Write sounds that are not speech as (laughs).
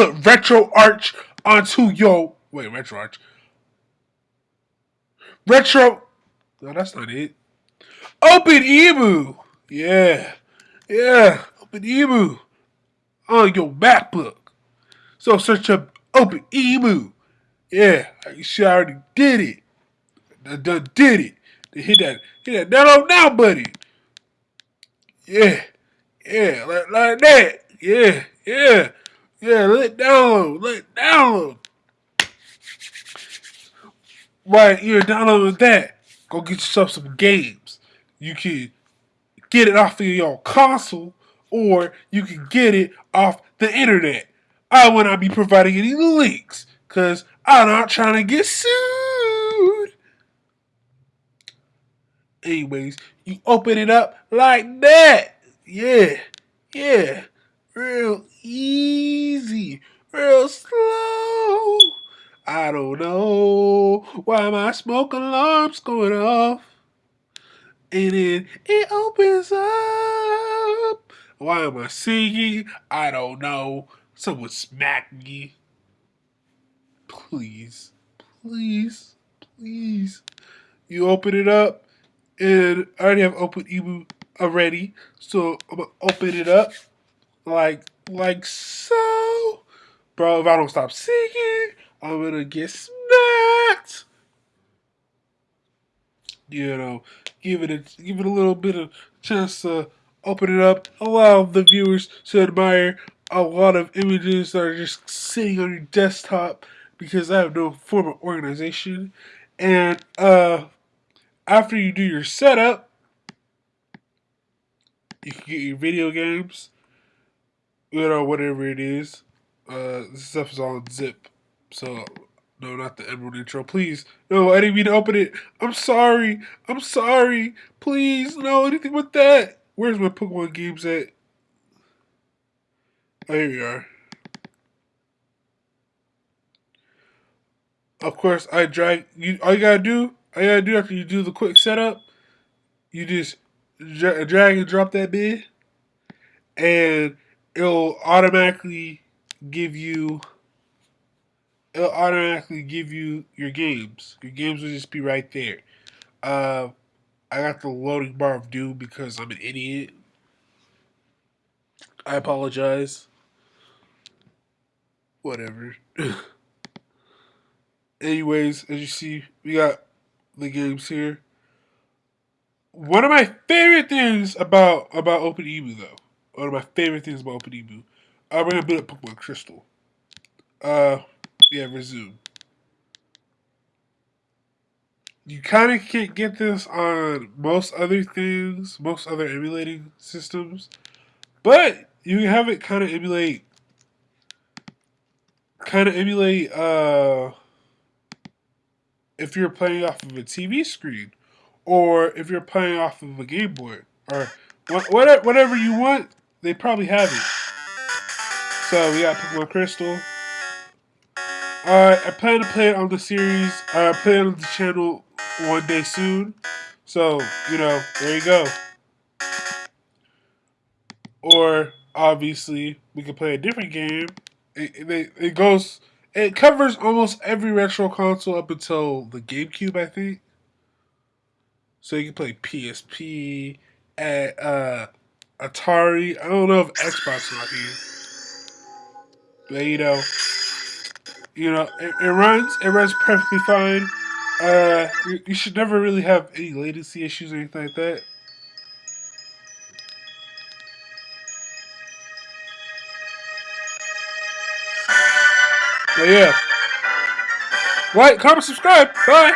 put RetroArch onto your wait RetroArch. Retro. No, that's not it. OpenEmu. Yeah, yeah. OpenEmu on your MacBook. So search up OpenEmu. Yeah, you should already did it. I done did it. They hit that hit that download now buddy. Yeah, yeah, like, like that. Yeah, yeah, yeah. Let download, let download. Right, you're downloading that. Go get yourself some games. You can get it off of your console, or you can get it off the internet. I will not be providing any links, because I'm not trying to get sued. Anyways, you open it up like that. Yeah, yeah. Real easy, real slow. I don't know why my smoke alarm's going off. And then it opens up. Why am I singing? I don't know. Someone smack me. Please, please, please. You open it up, and I already have open OpenEmu already, so I'm gonna open it up like like so. Bro, if I don't stop singing, I'm gonna get smacked. You know, give it a give it a little bit of chance to open it up. Allow the viewers to admire a lot of images that are just sitting on your desktop because I have no form of organization. And uh, after you do your setup, you can get your video games, you know, whatever it is. Uh, this stuff is all zip. So, no, not the Emerald intro. Please. No, I didn't mean to open it. I'm sorry. I'm sorry. Please, no, anything but that. Where's my Pokemon games at? Oh, here we are. Of course, I drag. You all you gotta do, all you gotta do after you do the quick setup, you just drag and drop that bid, and it'll automatically give you it'll automatically give you your games. Your games will just be right there. Uh, I got the loading bar of doom because I'm an idiot. I apologize. Whatever. (laughs) Anyways, as you see, we got the games here. One of my favorite things about about OpenEmu though, one of my favorite things about uh, we're gonna build up Pokemon Crystal. Uh, yeah, resume. You kind of can't get this on most other things, most other emulating systems, but you can have it kind of emulate, kind of emulate, uh, if you're playing off of a TV screen, or if you're playing off of a Game Boy, or whatever you want, they probably have it. So we got Pokemon Crystal. Uh, I plan to play it on the series. Uh, play it on the channel one day soon. So you know, there you go. Or obviously, we can play a different game. It, it, it goes. It covers almost every retro console up until the GameCube, I think. So you can play PSP, at uh, Atari. I don't know if Xbox not here, but you know, you know, it, it runs. It runs perfectly fine. Uh, you, you should never really have any latency issues or anything like that. But yeah. Like, comment, subscribe. Bye.